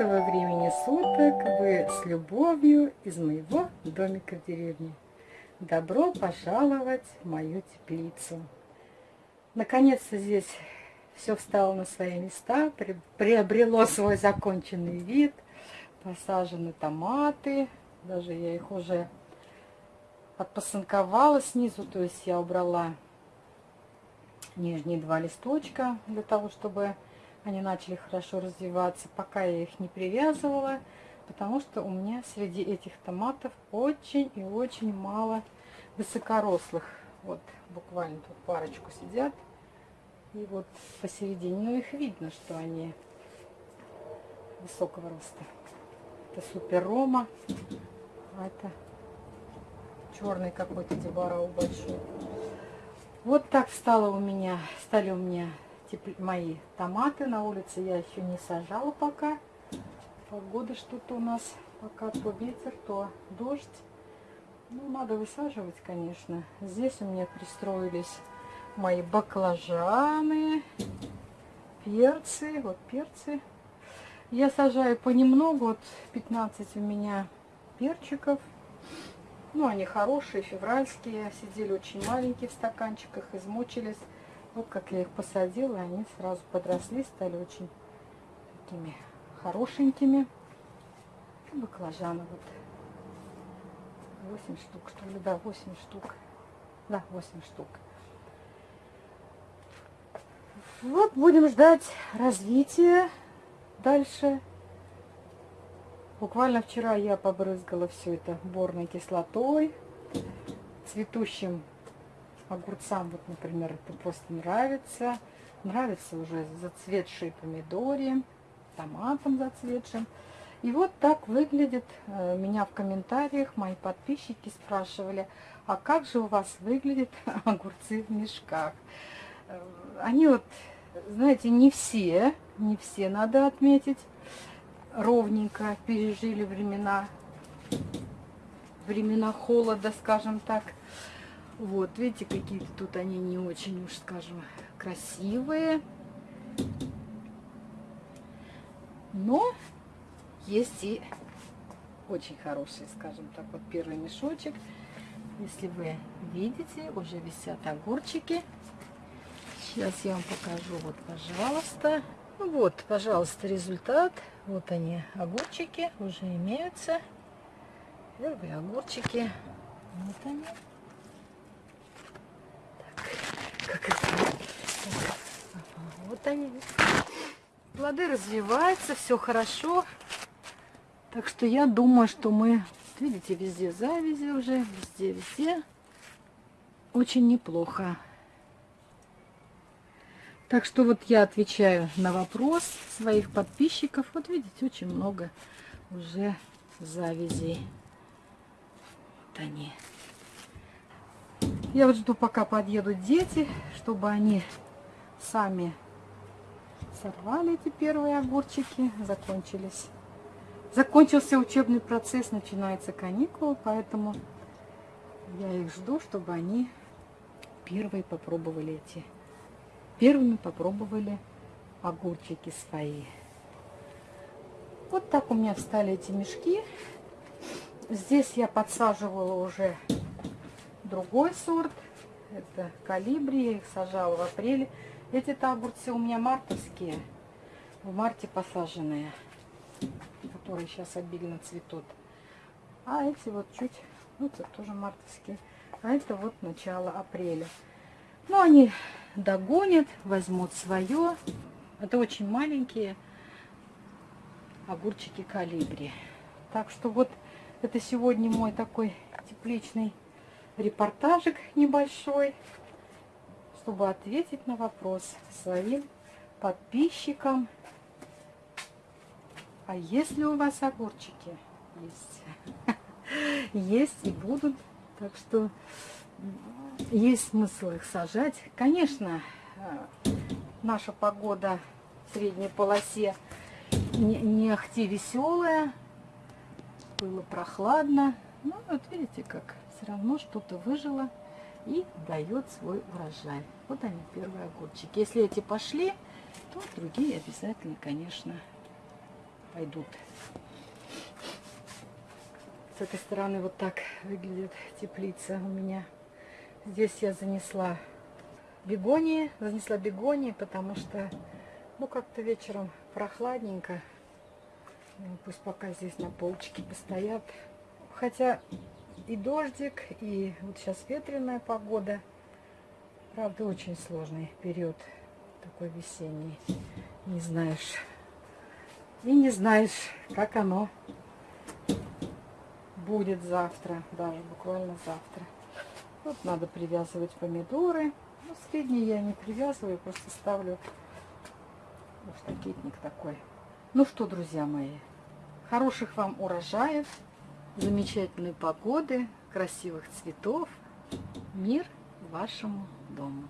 Доброго времени суток! Вы с любовью из моего домика в деревне. Добро пожаловать в мою теплицу. Наконец-то здесь все встало на свои места, приобрело свой законченный вид. Посажены томаты, даже я их уже отпосынковала снизу, то есть я убрала нижние два листочка для того, чтобы они начали хорошо развиваться. Пока я их не привязывала, потому что у меня среди этих томатов очень и очень мало высокорослых. Вот буквально тут парочку сидят. И вот посередине, ну их видно, что они высокого роста. Это супер рома, а это черный какой-то дебарау большой. Вот так стало у меня, стали у меня мои томаты. На улице я еще не сажала пока. Погода что-то у нас пока то ветер, то дождь. Ну, надо высаживать, конечно. Здесь у меня пристроились мои баклажаны, перцы. Вот перцы. Я сажаю понемногу. Вот 15 у меня перчиков. Ну, они хорошие, февральские. Сидели очень маленькие в стаканчиках, измучились. Вот как я их посадила, они сразу подросли, стали очень такими хорошенькими. Баклажаны вот. 8 штук, что ли, да, 8 штук. Да, 8 штук. Вот будем ждать развития дальше. Буквально вчера я побрызгала все это борной кислотой, цветущим огурцам, вот, например, это просто нравится. Нравится уже зацветшие помидоры, томатом зацветшим. И вот так выглядит, э, меня в комментариях мои подписчики спрашивали, а как же у вас выглядят огурцы в мешках? Э, они вот, знаете, не все, не все надо отметить, ровненько пережили времена, времена холода, скажем так. Вот, видите, какие-то тут они не очень уж, скажем, красивые. Но есть и очень хорошие, скажем так, вот первый мешочек. Если вы видите, уже висят огурчики. Сейчас я вам покажу, вот, пожалуйста. Ну вот, пожалуйста, результат. Вот они, огурчики, уже имеются. Первые огурчики. Вот они. как это. Вот они. Плоды развиваются, все хорошо. Так что я думаю, что мы, видите, везде завязи уже, везде, везде. Очень неплохо. Так что вот я отвечаю на вопрос своих подписчиков. Вот видите, очень много уже завязей. Вот они. Я вот жду, пока подъедут дети, чтобы они сами сорвали эти первые огурчики, закончились. Закончился учебный процесс, начинается каникулы, поэтому я их жду, чтобы они первые попробовали эти, первыми попробовали огурчики свои. Вот так у меня встали эти мешки. Здесь я подсаживала уже другой сорт. Это калибри, я их сажала в апреле. Эти-то огурцы у меня мартовские, в марте посаженные, которые сейчас обильно цветут. А эти вот чуть, ну это тоже мартовские. А это вот начало апреля. Ну, они догонят, возьмут свое. Это очень маленькие огурчики калибри. Так что вот это сегодня мой такой тепличный репортажик небольшой, чтобы ответить на вопрос своим подписчикам. А если у вас огурчики? Есть. Есть и будут. Так что есть смысл их сажать. Конечно, э, наша погода в средней полосе не, не ахти веселая. Было прохладно. Ну, вот видите, как все равно что-то выжило и дает свой урожай. Вот они, первые огурчики. Если эти пошли, то другие обязательно, конечно, пойдут. С этой стороны вот так выглядит теплица у меня. Здесь я занесла бегонии, занесла бегонии, потому что, ну, как-то вечером прохладненько. Ну, пусть пока здесь на полочке постоят. Хотя и дождик, и вот сейчас ветреная погода. Правда, очень сложный период такой весенний. Не знаешь. И не знаешь, как оно будет завтра, даже буквально завтра. Вот надо привязывать помидоры. Ну, средние я не привязываю, просто ставлю в штакетник такой. Ну что, друзья мои, хороших вам урожаев, замечательной погоды, красивых цветов. Мир вашему дому.